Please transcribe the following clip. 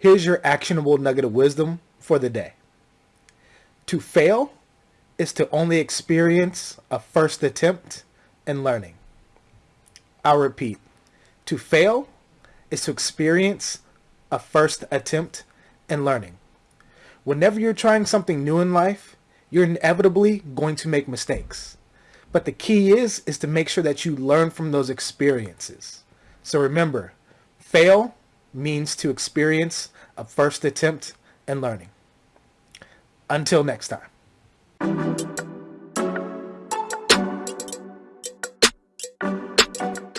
Here's your actionable nugget of wisdom for the day. To fail is to only experience a first attempt in learning. I'll repeat. To fail is to experience a first attempt in learning. Whenever you're trying something new in life, you're inevitably going to make mistakes. But the key is, is to make sure that you learn from those experiences. So remember, fail means to experience a first attempt and learning. Until next time.